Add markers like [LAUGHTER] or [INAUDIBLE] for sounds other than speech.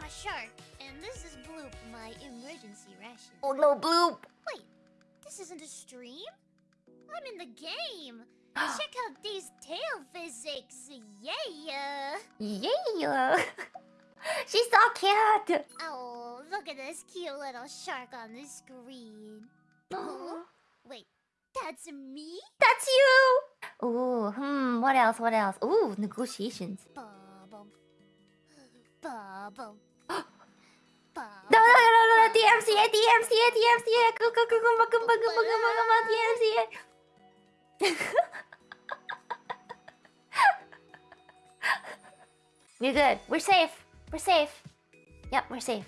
I'm a shark, and this is Bloop, my emergency ration. Oh no, Bloop! Wait, this isn't a stream? I'm in the game. [GASPS] Check out these tail physics. Yeah. Yeah! [LAUGHS] She's so cute! Oh, look at this cute little shark on the screen. [GASPS] Oh, wait, that's me? That's you! Ooh, hmm, what else, what else? Ooh, negotiations. Bubble. [GASPS] Bubble. No, no, no, no, DMCA, DMCA, DMCA, go, go, go, go, go, go, DMCA. You're good. We're safe. We're safe. Yep, we're safe.